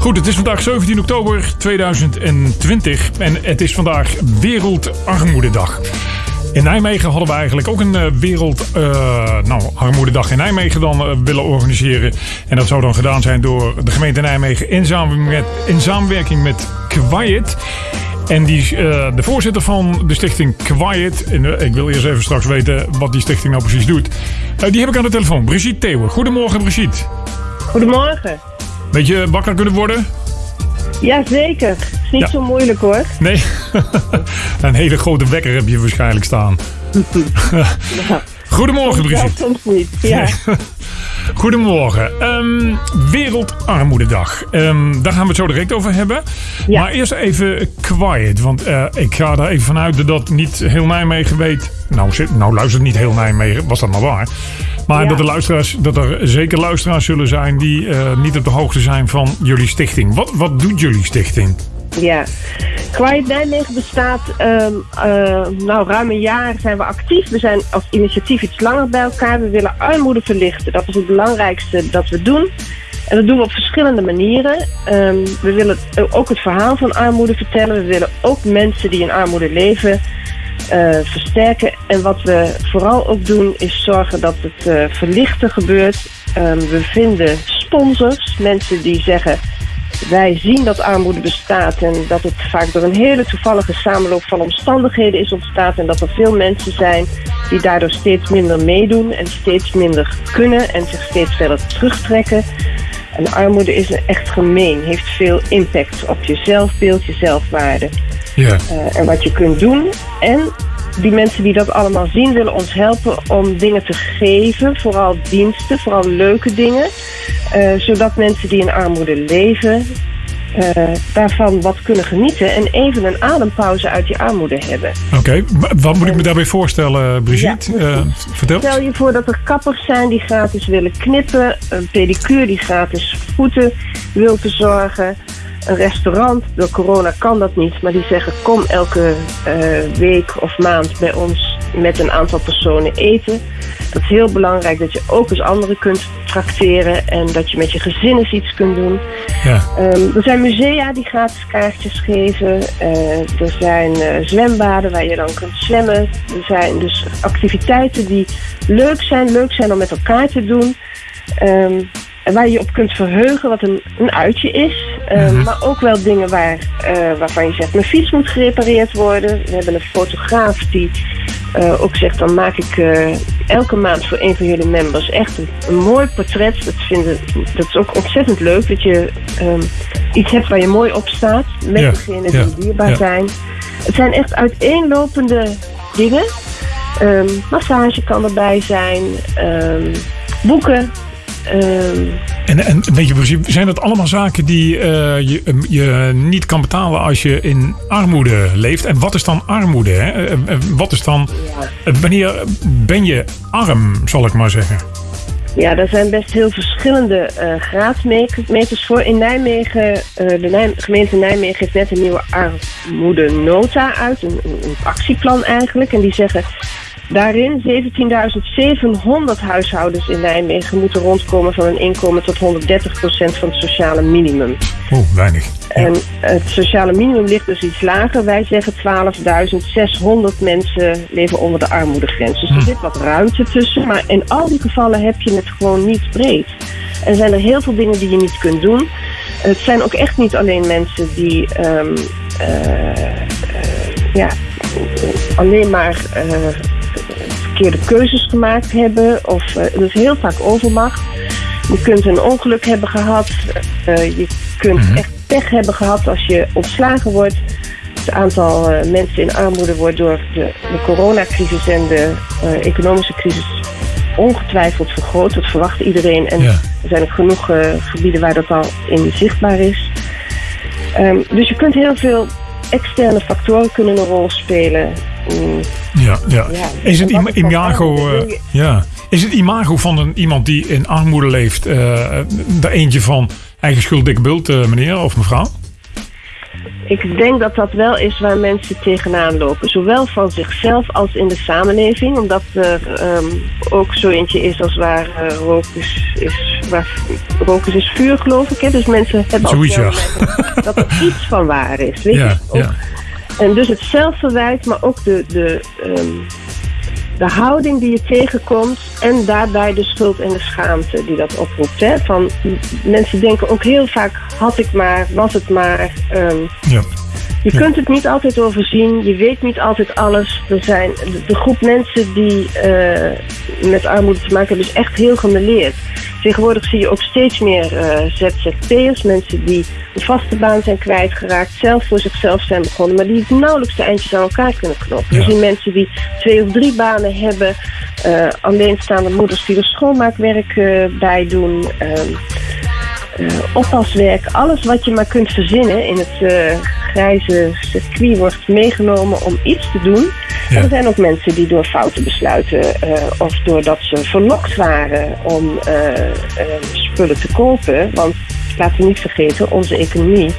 Goed, het is vandaag 17 oktober 2020 en het is vandaag Wereldarmoededag. In Nijmegen hadden we eigenlijk ook een uh, wereld uh, nou, armoededag in Nijmegen dan uh, willen organiseren. En dat zou dan gedaan zijn door de gemeente Nijmegen in samenwerking met, in samenwerking met Quiet. En die, de voorzitter van de stichting Quiet, en ik wil eerst even straks weten wat die stichting nou precies doet. die heb ik aan de telefoon, Brigitte Theeuwen. Goedemorgen Brigitte. Goedemorgen. Beetje wakker kunnen worden? Jazeker. Is niet ja. zo moeilijk hoor. Nee. een hele grote wekker heb je waarschijnlijk staan. Goedemorgen, Brigitte. soms niet, ja. Goedemorgen. Um, Wereldarmoededag. Um, daar gaan we het zo direct over hebben. Ja. Maar eerst even quiet. Want uh, ik ga er even vanuit dat niet heel Nijmegen weet. Nou, nou luistert niet heel Nijmegen, was dat maar waar. Maar ja. dat, de luisteraars, dat er zeker luisteraars zullen zijn die uh, niet op de hoogte zijn van jullie stichting. Wat, wat doet jullie stichting? Ja, Quiet Nijmegen bestaat um, uh, nou, ruim een jaar zijn we actief. We zijn als initiatief iets langer bij elkaar. We willen armoede verlichten. Dat is het belangrijkste dat we doen. En dat doen we op verschillende manieren. Um, we willen ook het verhaal van armoede vertellen. We willen ook mensen die in armoede leven uh, versterken. En wat we vooral ook doen is zorgen dat het uh, verlichten gebeurt. Um, we vinden sponsors, mensen die zeggen wij zien dat armoede bestaat en dat het vaak door een hele toevallige samenloop van omstandigheden is ontstaan en dat er veel mensen zijn die daardoor steeds minder meedoen en steeds minder kunnen en zich steeds verder terugtrekken. En armoede is echt gemeen, heeft veel impact op je zelfbeeld, je zelfwaarde. Ja. Uh, en wat je kunt doen. En die mensen die dat allemaal zien, willen ons helpen om dingen te geven. Vooral diensten, vooral leuke dingen. Uh, zodat mensen die in armoede leven, uh, daarvan wat kunnen genieten en even een adempauze uit die armoede hebben. Oké, okay. wat moet ik me daarbij voorstellen, Brigitte? Ja, uh, vertel. Stel je voor dat er kappers zijn die gratis willen knippen, een pedicure die gratis voeten wil verzorgen. Een restaurant, door corona kan dat niet, maar die zeggen kom elke uh, week of maand bij ons met een aantal personen eten. Dat is heel belangrijk dat je ook eens anderen kunt tracteren en dat je met je gezin eens iets kunt doen. Ja. Um, er zijn musea die gratis kaartjes geven. Uh, er zijn uh, zwembaden waar je dan kunt zwemmen. Er zijn dus activiteiten die leuk zijn, leuk zijn om met elkaar te doen. Um, waar je op kunt verheugen, wat een, een uitje is. Um, mm-hmm. Maar ook wel dingen waar, uh, waarvan je zegt, mijn fiets moet gerepareerd worden. We hebben een fotograaf die uh, ook zegt, dan maak ik elke maand voor een van jullie members echt een, een mooi portret. Dat, vinden, dat is ook ontzettend leuk, dat je um, iets hebt waar je mooi op staat. Met ja, degenen die dierbaar ja. zijn. Het zijn echt uiteenlopende dingen. Um, massage kan erbij zijn. Um, boeken. Um, en, weet je, zijn dat allemaal zaken die uh, je, je niet kan betalen als je in armoede leeft? En wat is dan armoede? Hè? Wat is dan, wanneer ben je arm, zal ik maar zeggen? Ja, daar zijn best heel verschillende uh, graadmeters voor. In Nijmegen, de gemeente Nijmegen heeft net een nieuwe armoedenota uit, een actieplan eigenlijk. En die zeggen Daarin 17.700 huishoudens in Nijmegen moeten rondkomen van een inkomen tot 130% van het sociale minimum. Oeh, weinig. En het sociale minimum ligt dus iets lager. Wij zeggen 12.600 mensen leven onder de armoedegrens. Dus er hm. zit wat ruimte tussen. Maar in al die gevallen heb je het gewoon niet breed. En zijn er heel veel dingen die je niet kunt doen. Het zijn ook echt niet alleen mensen die um, uh, uh, ja, alleen maar uh, verkeerde keuzes gemaakt hebben. Of uh, dat is heel vaak overmacht. Je kunt een ongeluk hebben gehad. Uh, je kunt mm -hmm. echt pech hebben gehad als je ontslagen wordt. Het aantal mensen in armoede wordt door de, de coronacrisis en de economische crisis ongetwijfeld vergroot. Dat verwacht iedereen. En ja. er zijn ook genoeg gebieden waar dat al in zichtbaar is. Um, dus je kunt heel veel externe factoren kunnen een rol spelen. Ja, ja. ja. Is het im imago, uh, ja. Is het imago van een, iemand die in armoede leeft, uh, er eentje van eigen schuld, dikke bult, uh, meneer of mevrouw? ik denk dat dat wel is waar mensen tegenaan lopen. Zowel van zichzelf als in de samenleving. Omdat er ehm, ook zo eentje is als waar uh, rook is, is, waar, rook is, is vuur, geloof ik. Hè? Dus mensen hebben ook dat er iets van waar is. Weet Ja, je? Ook- ja. En dus het zelfverwijt, maar ook de, de, ehm, de houding die je tegenkomt. En daarbij de schuld en de schaamte die dat oproept. Hè? Van, mensen denken ook heel vaak, had ik maar, was het maar. ehm, ja. je Ja. kunt het niet altijd overzien, je weet niet altijd alles. Er zijn de, de groep mensen die eh, met armoede te maken hebben, is echt heel gemeleerd. Tegenwoordig zie je ook steeds meer eh, ZZP'ers, mensen die een vaste baan zijn kwijtgeraakt, zelf voor zichzelf zijn begonnen, maar die nauwelijks de eindjes aan elkaar kunnen knopen. Ja. We zien mensen die twee of drie banen hebben, eh, alleenstaande moeders die er schoonmaakwerk eh, bij doen. ehm, eh, oppaswerk, alles wat je maar kunt verzinnen in het grijze circuit wordt meegenomen om iets te doen. Ja. En er zijn ook mensen die door foute besluiten eh, of doordat ze verlokt waren om eh, eh, spullen te kopen. Want laten we niet vergeten, onze economie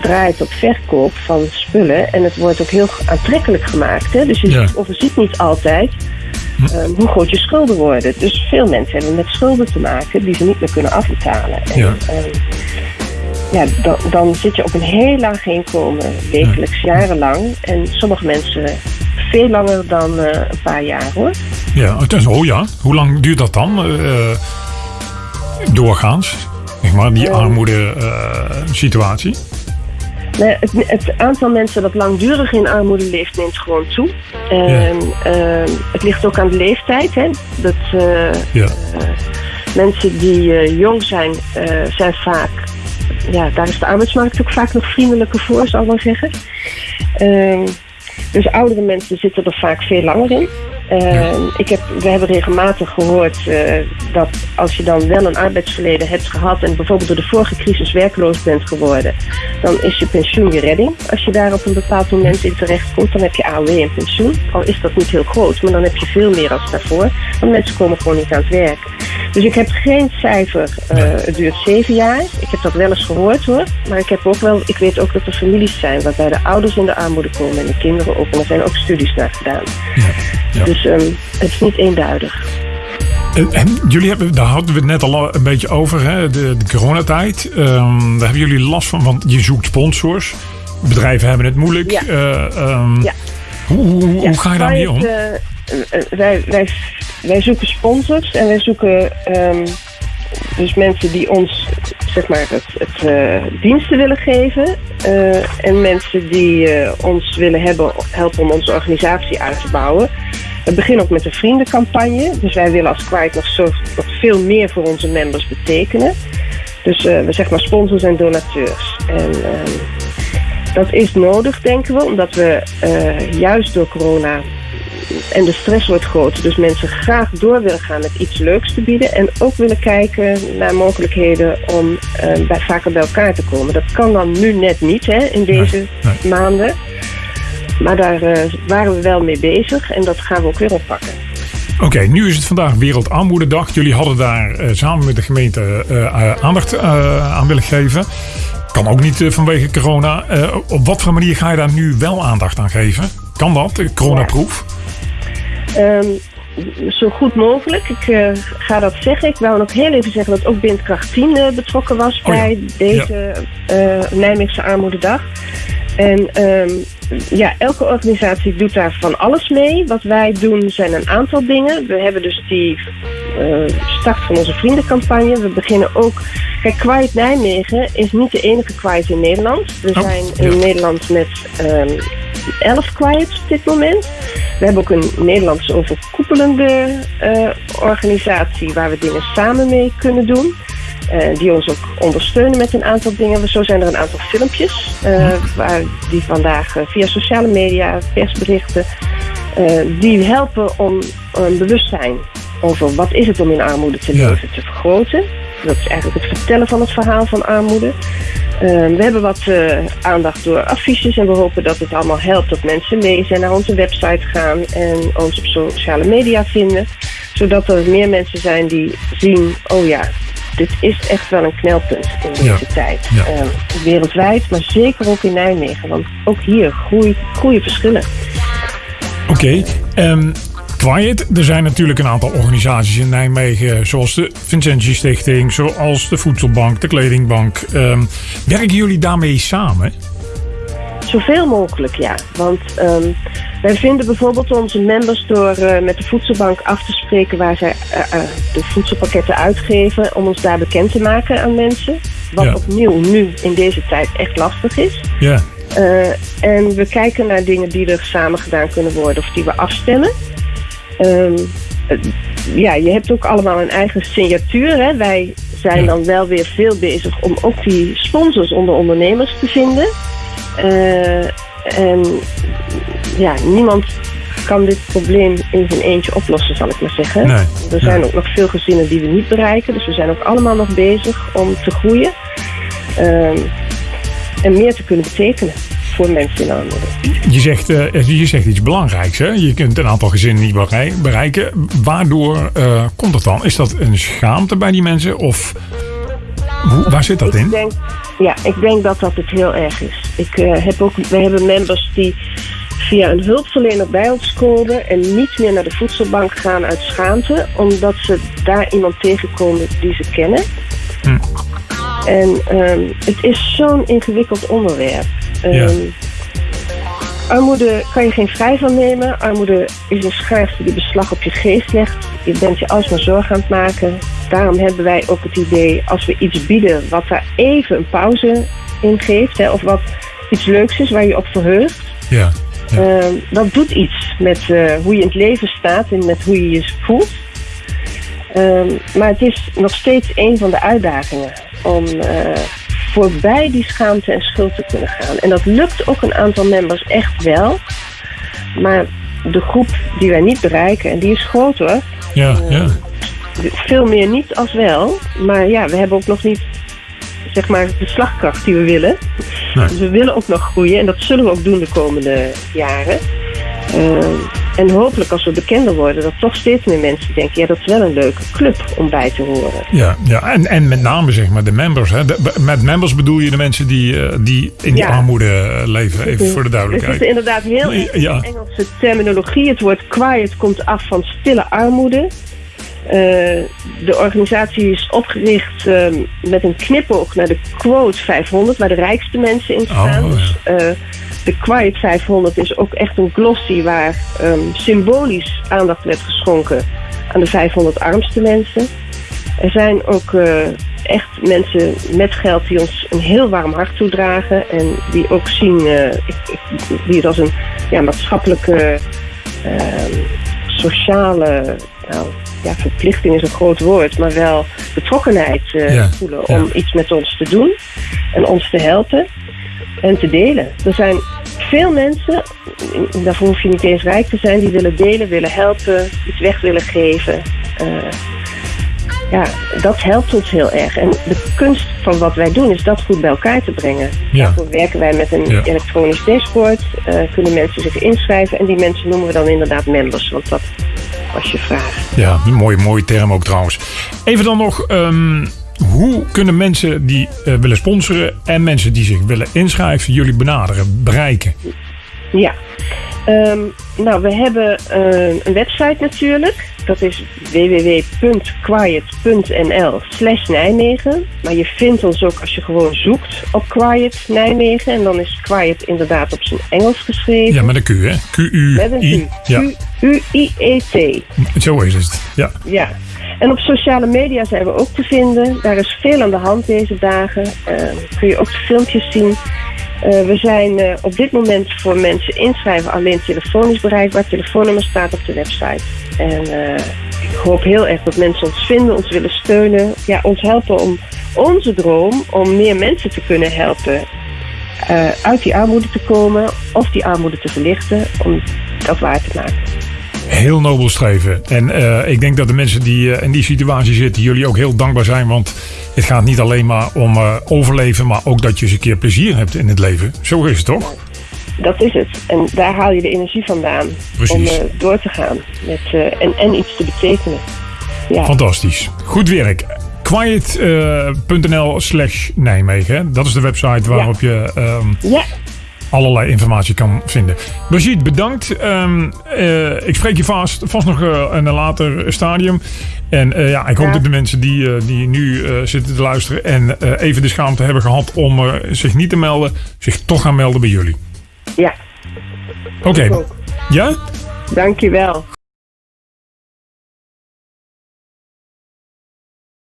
draait op verkoop van spullen en het wordt ook heel aantrekkelijk gemaakt. Hè? Dus je Ja. overziet niet altijd Ehm, hoe groot je schulden worden. Dus veel mensen hebben met schulden te maken die ze niet meer kunnen afbetalen. En, Ja. ja, dan, dan zit je op een heel laag inkomen, wekelijks, jarenlang. En sommige mensen veel langer dan eh, een paar jaar hoor. Ja, oh ja. Hoe lang duurt dat dan? eh, doorgaans? Zeg maar, die armoede eh, situatie. Nee, het, het aantal mensen dat langdurig in armoede leeft neemt gewoon toe. En ehm, het ligt ook aan de leeftijd. Hè? Dat, Ja. mensen die jong zijn, zijn vaak. Ja, daar is de arbeidsmarkt ook vaak nog vriendelijker voor, zal ik maar zeggen. Dus oudere mensen zitten er vaak veel langer in. Ehm, ik heb, we hebben regelmatig gehoord eh, dat als je dan wel een arbeidsverleden hebt gehad en bijvoorbeeld door de vorige crisis werkloos bent geworden, dan is je pensioen je redding. Als je daar op een bepaald moment in terecht komt, dan heb je AOW en pensioen. Al is dat niet heel groot, maar dan heb je veel meer als daarvoor. Want mensen komen gewoon niet aan het werk. Dus ik heb geen cijfer, eh, het duurt zeven jaar. Ik heb dat wel eens gehoord hoor. Maar ik, heb ook wel, ik weet ook dat er families zijn waarbij de ouders in de armoede komen en de kinderen ook. En er zijn ook studies naar gedaan. Ja. Dus ehm, het is niet eenduidig. En, en jullie hebben, daar hadden we het net al een beetje over, hè, de, de coronatijd. Ehm, daar hebben jullie last van, want je zoekt sponsors. Bedrijven hebben het moeilijk. Ja. Eh, ehm, Ja. Hoe, hoe, Ja, hoe ga je daarmee om? Eh, eh, wij, wij, wij zoeken sponsors en wij zoeken ehm, dus mensen die ons zeg maar, het, het, eh, diensten willen geven. eh, en mensen die eh, ons willen hebben, helpen om onze organisatie uit te bouwen. We beginnen ook met een vriendencampagne. Dus wij willen als Quiet nog, zo, nog veel meer voor onze members betekenen. Dus we zeg maar sponsors en donateurs. En ehm, dat is nodig, denken we, omdat we juist door corona en de stress wordt groter. Dus mensen graag door willen gaan met iets leuks te bieden. En ook willen kijken naar mogelijkheden om eh, bij, vaker bij elkaar te komen. Dat kan dan nu net niet hè, in deze nee. maanden. Maar daar eh, waren we wel mee bezig en dat gaan we ook weer oppakken. Oké, nu is het vandaag Wereldarmoededag. Jullie hadden daar eh, samen met de gemeente aandacht aan willen geven. Kan ook niet vanwege corona. Op wat voor manier ga je daar nu wel aandacht aan geven? Kan dat? Coronaproof? Ehm, zo goed mogelijk. Ik eh, ga dat zeggen. Ik wou nog heel even zeggen dat ook Windkracht 10 eh, betrokken was Oh ja. bij deze eh Nijmeegse Armoededag. En ehm, ja, elke organisatie doet daar van alles mee. Wat wij doen zijn een aantal dingen. We hebben dus die start van onze vriendencampagne. We beginnen ook... Kijk, Quiet Nijmegen is niet de enige Quiet in Nederland. We Oh, zijn ja. in Nederland met ehm 11 Quiets op dit moment. We hebben ook een Nederlandse overkoepelende eh, organisatie waar we dingen samen mee kunnen doen. eh, die ons ook ondersteunen met een aantal dingen. Zo zijn er een aantal filmpjes eh, waar die vandaag eh, via sociale media, persberichten, eh, die helpen om een bewustzijn over wat is het om in armoede te Ja. leven te vergroten. Dat is eigenlijk het vertellen van het verhaal van armoede. Eh, we hebben wat eh, aandacht door affiches en we hopen dat het allemaal helpt dat mensen lezen en naar onze website gaan en ons op sociale media vinden. Zodat er meer mensen zijn die zien, oh ja, dit is echt wel een knelpunt in deze Ja. tijd. Ja. Eh, wereldwijd, maar zeker ook in Nijmegen. Want ook hier groeien, groeien verschillen. Oké. ehm, Quiet, er zijn natuurlijk een aantal organisaties in Nijmegen, zoals de Vincentie Stichting, zoals de Voedselbank, de Kledingbank. Ehm, werken jullie daarmee samen? Zoveel mogelijk, ja. Want ehm, wij vinden bijvoorbeeld onze members door eh, met de voedselbank af te spreken waar zij eh, eh, de voedselpakketten uitgeven, om ons daar bekend te maken aan mensen. Wat Ja. opnieuw nu in deze tijd echt lastig is. Ja. En we kijken naar dingen die er samen gedaan kunnen worden of die we afstemmen. Ehm, eh, ja, je hebt ook allemaal een eigen signatuur. Hè? Wij zijn dan wel weer veel bezig om ook die sponsors onder ondernemers te vinden. Eh, en ja, niemand kan dit probleem in zijn eentje oplossen, zal ik maar zeggen. Nee, Er zijn ook nog veel gezinnen die we niet bereiken. Dus we zijn ook allemaal nog bezig om te groeien. Ehm, en meer te kunnen betekenen voor mensen in armoede. Je zegt, eh, je zegt iets belangrijks. Hè? Je kunt een aantal gezinnen niet berei- bereiken. Waardoor eh, komt dat dan? Is dat een schaamte bij die mensen? Of hoe, waar zit dat Ik in? denk, ja, ik denk dat dat het heel erg is. Ik, eh, heb ook, we hebben members die via een hulpverlener bij ons komen en niet meer naar de voedselbank gaan uit schaamte, omdat ze daar iemand tegenkomen die ze kennen. Hm. En ehm, het is zo'n ingewikkeld onderwerp. Ehm, Ja. Armoede kan je geen vrij van nemen. Armoede is een schaarste die beslag op je geest legt. Je bent je alsmaar zorg aan het maken. Daarom hebben wij ook het idee, als we iets bieden wat daar even een pauze in geeft, hè, of wat iets leuks is waar je op verheugt, Ja. Ja. Ehm, dat doet iets met eh, hoe je in het leven staat en met hoe je je voelt. Ehm, maar het is nog steeds een van de uitdagingen om eh, voorbij die schaamte en schuld te kunnen gaan. En dat lukt ook een aantal members echt wel. Maar de groep die wij niet bereiken, en die is groot hoor, Ja. Ja. veel meer niet als wel. Maar ja, we hebben ook nog niet zeg maar, de slagkracht die we willen. Nee. Dus we willen ook nog groeien en dat zullen we ook doen de komende jaren. Eh, en hopelijk als we bekender worden, dat toch steeds meer mensen denken: ja, dat is wel een leuke club om bij te horen. Ja, ja. En, en met name zeg maar de members. Hè. De- met members bedoel je de mensen die, eh, die in die Ja. armoede eh, leven. Even voor de Er zit duidelijkheid. inderdaad heel erg ja. Engelse terminologie. Het woord quiet komt af van stille armoede. Eh, de organisatie is opgericht eh, met een knipoog naar de quote 500, waar de rijkste mensen in staan. Oh, ja. Dus, eh, de Quiet 500 is ook echt een glossy waar ehm, symbolisch aandacht werd geschonken aan de 500 armste mensen. Er zijn ook eh, echt mensen met geld die ons een heel warm hart toedragen. En die ook zien, ik, ik, die het als een ja, maatschappelijke, ehm, sociale, nou, ja, verplichting is een groot woord, maar wel betrokkenheid eh, Ja, voelen ja. om iets met ons te doen en ons te helpen en te delen. Er zijn veel mensen, daarvoor hoef je niet eens rijk te zijn, die willen delen, willen helpen, iets weg willen geven. Eh, ja, dat helpt ons heel erg. En de kunst van wat wij doen is dat goed bij elkaar te brengen. Ja. Daarvoor werken wij met een Ja. elektronisch dashboard. eh, kunnen mensen zich inschrijven. En die mensen noemen we dan inderdaad members. Want dat was je vraag. Ja, een mooie, mooie term ook trouwens. Even dan nog, ehm, hoe kunnen mensen die eh, willen sponsoren en mensen die zich willen inschrijven jullie benaderen, bereiken? Ja. Ehm, nou, we hebben eh, een website natuurlijk. Dat is www.quiet.nl slash Nijmegen. Maar je vindt ons ook als je gewoon zoekt op Quiet Nijmegen. En dan is Quiet inderdaad op zijn Engels geschreven. Ja, met een Q, hè? Met een Q-U-I. Q. Ja, Q-U-I-E-T. zo is het. Ja. Ja. En op sociale media zijn we ook te vinden. Daar is veel aan de hand deze dagen. Eh, kun je ook de filmpjes zien. Eh, we zijn eh, op dit moment voor mensen inschrijven alleen telefonisch bereikbaar. Telefoonnummer staat op de website. En ik hoop heel erg dat mensen ons vinden, ons willen steunen. Ja, ons helpen om onze droom om meer mensen te kunnen helpen uit die armoede te komen of die armoede te verlichten, om dat waar te maken. Heel nobel streven. En eh, ik denk dat de mensen die eh, in die situatie zitten, jullie ook heel dankbaar zijn. Want het gaat niet alleen maar om eh, overleven, maar ook dat je eens een keer plezier hebt in het leven. Zo is het toch? Dat is het. En daar haal je de energie vandaan Precies. om door te gaan met, en, en iets te betekenen. Ja, Fantastisch. Goed werk. quiet.nl slash Nijmegen. Dat is de website waarop je ehm, Ja, allerlei informatie kan vinden. Brigitte, bedankt. Ehm, eh, ik spreek je vast, vast nog eh, in een later stadium. En eh, ja, ik hoop Ja. dat de mensen die, die nu zitten te luisteren en even de schaamte hebben gehad om zich niet te melden, zich toch gaan melden bij jullie. ja. Oké. ook. Ja? Dankjewel.